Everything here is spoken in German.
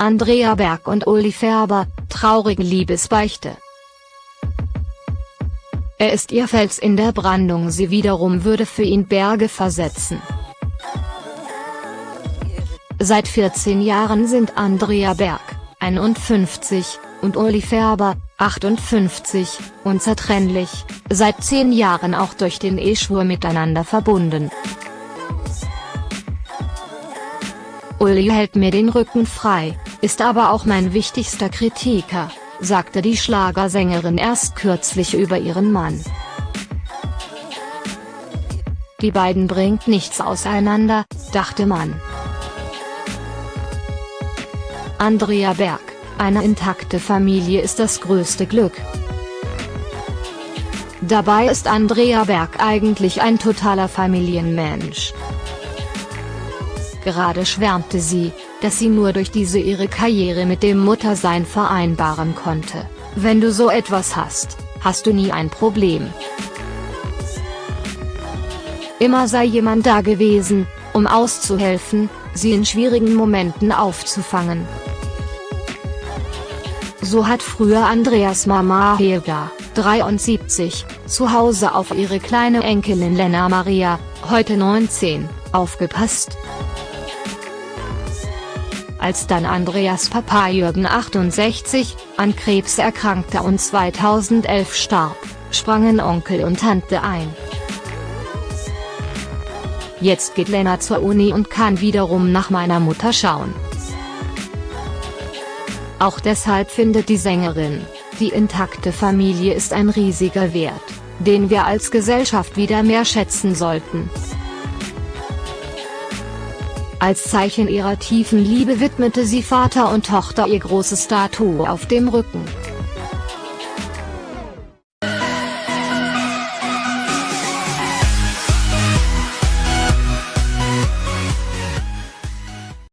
Andrea Berg und Uli Färber, traurige Liebesbeichte. Er ist ihr Fels in der Brandung sie wiederum würde für ihn Berge versetzen. Seit 14 Jahren sind Andrea Berg, 51, und Uli Färber, 58, unzertrennlich, seit 10 Jahren auch durch den Eheschwur miteinander verbunden. Uli hält mir den Rücken frei, ist aber auch mein wichtigster Kritiker, sagte die Schlagersängerin erst kürzlich über ihren Mann. Die beiden bringt nichts auseinander, dachte man. Andrea Berg, eine intakte Familie ist das größte Glück. Dabei ist Andrea Berg eigentlich ein totaler Familienmensch. Gerade schwärmte sie, dass sie nur durch diese ihre Karriere mit dem Muttersein vereinbaren konnte. Wenn du so etwas hast, hast du nie ein Problem. Immer sei jemand da gewesen, um auszuhelfen, sie in schwierigen Momenten aufzufangen. So hat früher Andreas Mama Helga, 73, zu Hause auf ihre kleine Enkelin Lena Maria, heute 19, aufgepasst. Als dann Andreas Papa Jürgen 68, an Krebs erkrankte und 2011 starb, sprangen Onkel und Tante ein. Jetzt geht Lena zur Uni und kann wiederum nach meiner Mutter schauen. Auch deshalb findet die Sängerin, die intakte Familie ist ein riesiger Wert, den wir als Gesellschaft wieder mehr schätzen sollten. Als Zeichen ihrer tiefen Liebe widmete sie Vater und Tochter ihr großes Tattoo auf dem Rücken.